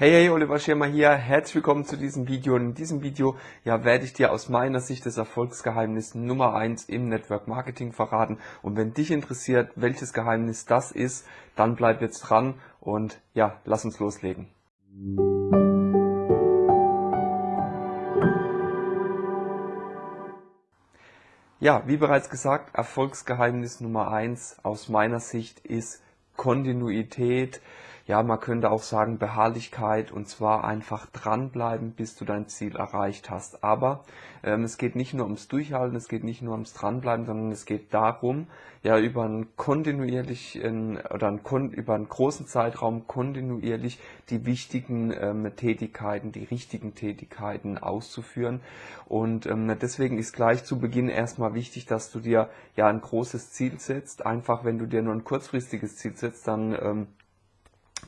Hey, hey, Oliver Schirmer hier. Herzlich willkommen zu diesem Video. Und in diesem Video ja, werde ich dir aus meiner Sicht das Erfolgsgeheimnis Nummer eins im Network Marketing verraten. Und wenn dich interessiert, welches Geheimnis das ist, dann bleib jetzt dran und ja, lass uns loslegen. Ja, wie bereits gesagt, Erfolgsgeheimnis Nummer eins aus meiner Sicht ist Kontinuität ja, man könnte auch sagen Beharrlichkeit und zwar einfach dranbleiben, bis du dein Ziel erreicht hast. Aber ähm, es geht nicht nur ums Durchhalten, es geht nicht nur ums Dranbleiben, sondern es geht darum, ja über einen kontinuierlichen oder einen, über einen großen Zeitraum kontinuierlich die wichtigen ähm, Tätigkeiten, die richtigen Tätigkeiten auszuführen. Und ähm, deswegen ist gleich zu Beginn erstmal wichtig, dass du dir ja ein großes Ziel setzt. Einfach, wenn du dir nur ein kurzfristiges Ziel setzt, dann ähm,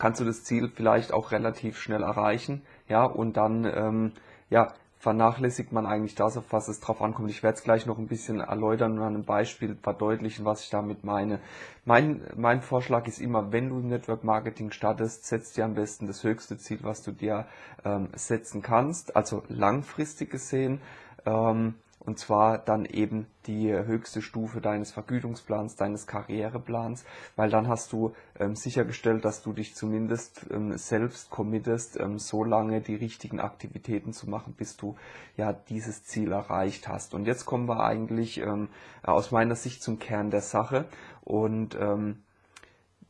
kannst du das Ziel vielleicht auch relativ schnell erreichen, ja, und dann, ähm, ja, vernachlässigt man eigentlich das, auf was es drauf ankommt. Ich werde es gleich noch ein bisschen erläutern und an einem Beispiel verdeutlichen, was ich damit meine. Mein, mein Vorschlag ist immer, wenn du im Network Marketing startest, setzt dir am besten das höchste Ziel, was du dir ähm, setzen kannst, also langfristig gesehen. Ähm, und zwar dann eben die höchste Stufe deines Vergütungsplans, deines Karriereplans, weil dann hast du ähm, sichergestellt, dass du dich zumindest ähm, selbst committest, ähm, so lange die richtigen Aktivitäten zu machen, bis du ja dieses Ziel erreicht hast. Und jetzt kommen wir eigentlich ähm, aus meiner Sicht zum Kern der Sache und ähm,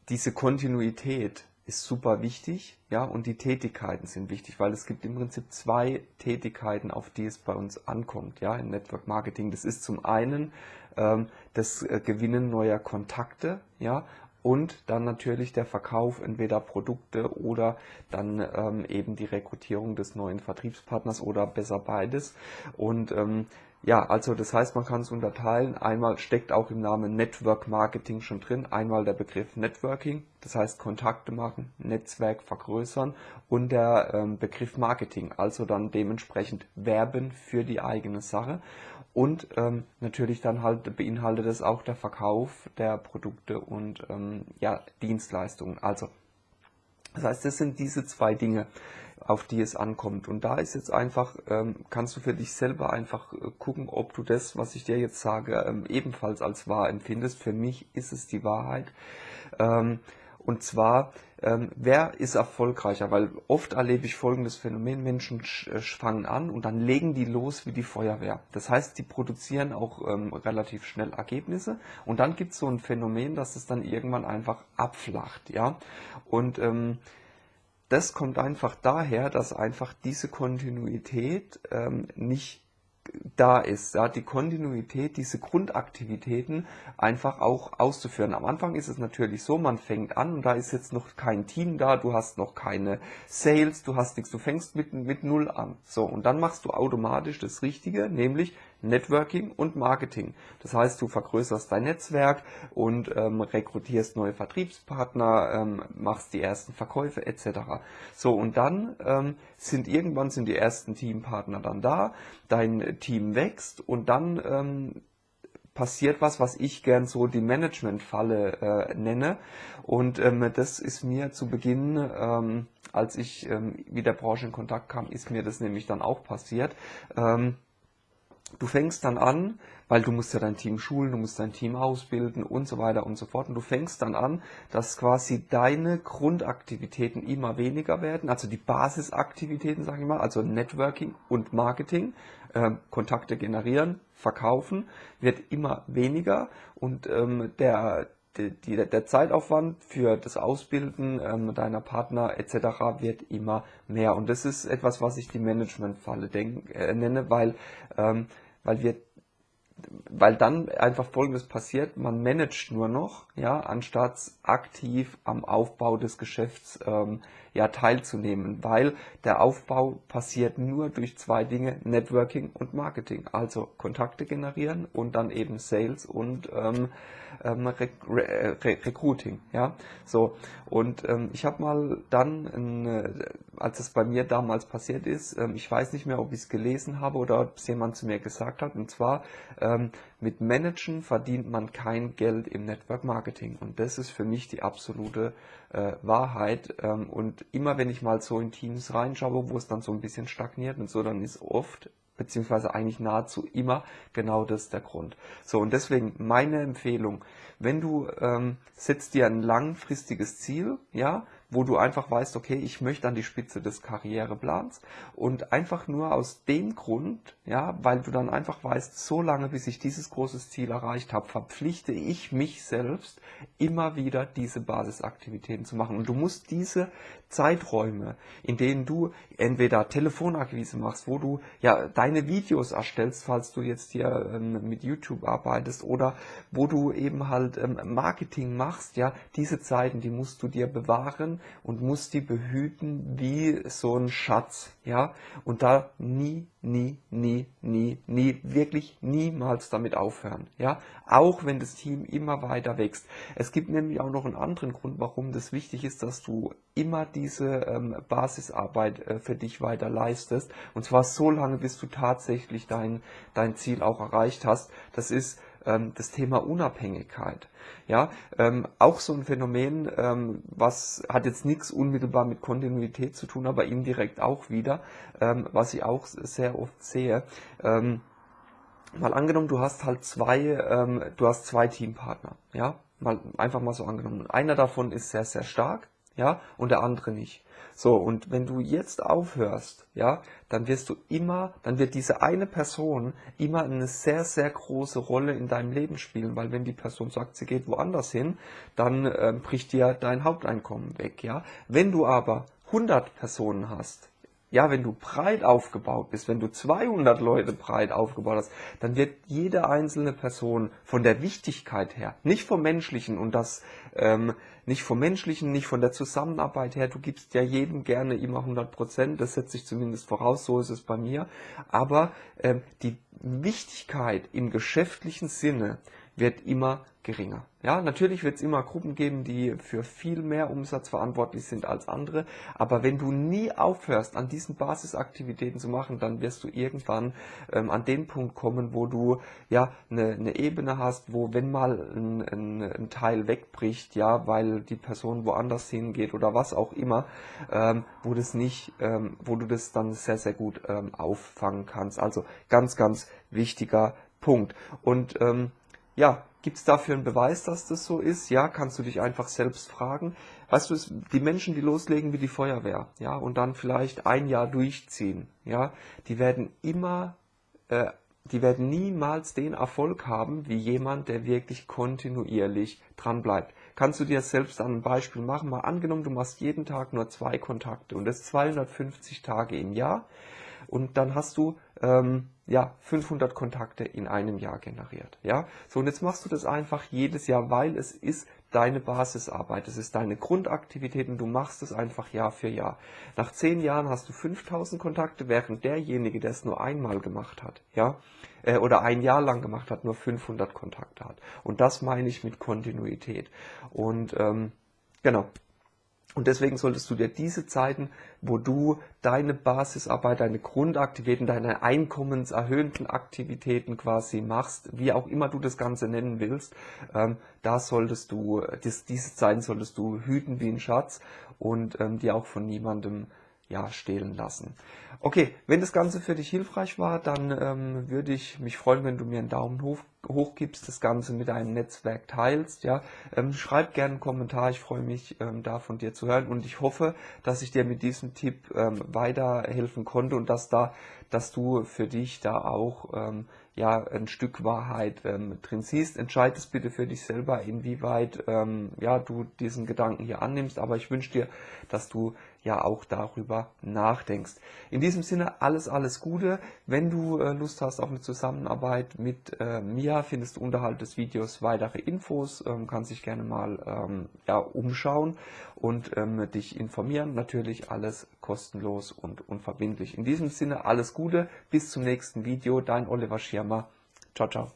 diese Kontinuität ist super wichtig, ja, und die Tätigkeiten sind wichtig, weil es gibt im Prinzip zwei Tätigkeiten, auf die es bei uns ankommt, ja, im Network Marketing. Das ist zum einen ähm, das äh, Gewinnen neuer Kontakte, ja, und dann natürlich der Verkauf entweder Produkte oder dann ähm, eben die Rekrutierung des neuen Vertriebspartners oder besser beides. Und ähm, ja, also das heißt, man kann es unterteilen. Einmal steckt auch im Namen Network Marketing schon drin. Einmal der Begriff Networking, das heißt Kontakte machen, Netzwerk vergrößern und der ähm, Begriff Marketing, also dann dementsprechend Werben für die eigene Sache. Und ähm, natürlich dann halt beinhaltet es auch der Verkauf der Produkte und ähm, ja, Dienstleistungen. Also das heißt, das sind diese zwei Dinge auf die es ankommt. Und da ist jetzt einfach, ähm, kannst du für dich selber einfach äh, gucken, ob du das, was ich dir jetzt sage, ähm, ebenfalls als wahr empfindest. Für mich ist es die Wahrheit. Ähm, und zwar, ähm, wer ist erfolgreicher? Weil oft erlebe ich folgendes Phänomen, Menschen äh, fangen an und dann legen die los wie die Feuerwehr. Das heißt, die produzieren auch ähm, relativ schnell Ergebnisse und dann gibt es so ein Phänomen, dass es dann irgendwann einfach abflacht. ja. Und ähm, das kommt einfach daher, dass einfach diese Kontinuität ähm, nicht da ist, ja, die Kontinuität, diese Grundaktivitäten einfach auch auszuführen. Am Anfang ist es natürlich so, man fängt an und da ist jetzt noch kein Team da, du hast noch keine Sales, du hast nichts, du fängst mit, mit Null an. So, und dann machst du automatisch das Richtige, nämlich Networking und Marketing. Das heißt, du vergrößerst dein Netzwerk und ähm, rekrutierst neue Vertriebspartner, ähm, machst die ersten Verkäufe etc. So, und dann ähm, sind irgendwann sind die ersten Teampartner dann da, dein Team wächst und dann ähm, passiert was, was ich gern so die Management-Falle äh, nenne. Und ähm, das ist mir zu Beginn, ähm, als ich ähm, mit der Branche in Kontakt kam, ist mir das nämlich dann auch passiert. Ähm, du fängst dann an, weil du musst ja dein Team schulen, du musst dein Team ausbilden und so weiter und so fort. Und du fängst dann an, dass quasi deine Grundaktivitäten immer weniger werden, also die Basisaktivitäten, sage ich mal, also Networking und Marketing, äh, Kontakte generieren, verkaufen, wird immer weniger und ähm, der die, die, der Zeitaufwand für das Ausbilden ähm, deiner Partner etc. wird immer mehr. Und das ist etwas, was ich die Managementfalle äh, nenne, weil, ähm, weil wir weil dann einfach Folgendes passiert, man managt nur noch, ja, anstatt aktiv am Aufbau des Geschäfts ähm, ja, teilzunehmen, weil der Aufbau passiert nur durch zwei Dinge, Networking und Marketing, also Kontakte generieren und dann eben Sales und ähm, ähm, Re Re Recruiting, ja, so und ähm, ich habe mal dann äh, als es bei mir damals passiert ist. Ähm, ich weiß nicht mehr, ob ich es gelesen habe oder ob es jemand zu mir gesagt hat. Und zwar, ähm, mit Managen verdient man kein Geld im Network Marketing. Und das ist für mich die absolute äh, Wahrheit. Ähm, und immer wenn ich mal so in Teams reinschaue, wo es dann so ein bisschen stagniert und so, dann ist oft beziehungsweise eigentlich nahezu immer genau das der Grund. So, und deswegen meine Empfehlung, wenn du ähm, setzt dir ein langfristiges Ziel, ja, wo du einfach weißt, okay, ich möchte an die Spitze des Karriereplans. Und einfach nur aus dem Grund, ja, weil du dann einfach weißt, so lange bis ich dieses große Ziel erreicht habe, verpflichte ich mich selbst immer wieder diese Basisaktivitäten zu machen. Und du musst diese Zeiträume, in denen du entweder Telefonakquise machst, wo du ja deine Videos erstellst, falls du jetzt hier ähm, mit YouTube arbeitest oder wo du eben halt ähm, Marketing machst, ja, diese Zeiten, die musst du dir bewahren und muss die behüten wie so ein Schatz, ja, und da nie, nie, nie, nie, nie, wirklich niemals damit aufhören, ja, auch wenn das Team immer weiter wächst. Es gibt nämlich auch noch einen anderen Grund, warum das wichtig ist, dass du immer diese ähm, Basisarbeit äh, für dich weiter leistest, und zwar so lange, bis du tatsächlich dein, dein Ziel auch erreicht hast. Das ist das Thema Unabhängigkeit. Ja, ähm, auch so ein Phänomen, ähm, was hat jetzt nichts unmittelbar mit Kontinuität zu tun, aber indirekt auch wieder, ähm, was ich auch sehr oft sehe. Ähm, mal angenommen, du hast halt zwei, ähm, du hast zwei Teampartner, ja, mal einfach mal so angenommen. Einer davon ist sehr, sehr stark, ja, und der andere nicht. So, und wenn du jetzt aufhörst, ja, dann wirst du immer, dann wird diese eine Person immer eine sehr, sehr große Rolle in deinem Leben spielen, weil wenn die Person sagt, sie geht woanders hin, dann äh, bricht dir dein Haupteinkommen weg, ja. Wenn du aber 100 Personen hast, ja, wenn du breit aufgebaut bist, wenn du 200 Leute breit aufgebaut hast, dann wird jede einzelne Person von der Wichtigkeit her, nicht vom menschlichen und das ähm, nicht vom menschlichen, nicht von der Zusammenarbeit her, du gibst ja jedem gerne immer 100 Prozent, das setzt sich zumindest voraus, so ist es bei mir, aber ähm, die Wichtigkeit im geschäftlichen Sinne wird immer geringer. Ja, natürlich wird es immer Gruppen geben, die für viel mehr Umsatz verantwortlich sind als andere, aber wenn du nie aufhörst, an diesen Basisaktivitäten zu machen, dann wirst du irgendwann ähm, an den Punkt kommen, wo du ja eine, eine Ebene hast, wo wenn mal ein, ein, ein, Teil wegbricht, ja, weil die Person woanders hingeht oder was auch immer, ähm, wo das nicht, ähm, wo du das dann sehr sehr gut ähm, auffangen kannst. Also ganz ganz wichtiger Punkt und ähm, ja, gibt es dafür einen Beweis, dass das so ist? Ja, kannst du dich einfach selbst fragen. Weißt du, die Menschen, die loslegen wie die Feuerwehr, ja, und dann vielleicht ein Jahr durchziehen, ja, die werden immer, äh, die werden niemals den Erfolg haben, wie jemand, der wirklich kontinuierlich dran bleibt. Kannst du dir selbst an ein Beispiel machen? Mal angenommen, du machst jeden Tag nur zwei Kontakte und das 250 Tage im Jahr und dann hast du ähm, ja 500 Kontakte in einem Jahr generiert. Ja, so und jetzt machst du das einfach jedes Jahr, weil es ist deine Basisarbeit, es ist deine Grundaktivität und du machst es einfach Jahr für Jahr. Nach zehn Jahren hast du 5000 Kontakte, während derjenige, der es nur einmal gemacht hat, ja, äh, oder ein Jahr lang gemacht hat, nur 500 Kontakte hat. Und das meine ich mit Kontinuität. Und ähm, genau, und deswegen solltest du dir diese Zeiten, wo du deine Basisarbeit, deine Grundaktivitäten, deine einkommenserhöhenden Aktivitäten quasi machst, wie auch immer du das Ganze nennen willst, ähm, da solltest du, dies, diese Zeiten solltest du hüten wie ein Schatz und ähm, die auch von niemandem ja, stehlen lassen. Okay, wenn das Ganze für dich hilfreich war, dann ähm, würde ich mich freuen, wenn du mir einen Daumen hoch, hoch gibst, das Ganze mit deinem Netzwerk teilst. Ja, ähm, schreib gerne einen Kommentar, ich freue mich, ähm, da von dir zu hören und ich hoffe, dass ich dir mit diesem Tipp ähm, weiterhelfen konnte und dass da, dass du für dich da auch ähm, ja ein Stück Wahrheit ähm, drin siehst. Entscheid es bitte für dich selber, inwieweit ähm, ja du diesen Gedanken hier annimmst. Aber ich wünsche dir, dass du ja auch darüber nachdenkst. In diesem Sinne alles, alles Gute. Wenn du äh, Lust hast auf eine Zusammenarbeit mit äh, mir, findest du unterhalb des Videos weitere Infos, ähm, kannst dich gerne mal ähm, ja, umschauen und ähm, dich informieren. Natürlich alles kostenlos und unverbindlich. In diesem Sinne alles Gute, bis zum nächsten Video. Dein Oliver Schirmer. Ciao, ciao.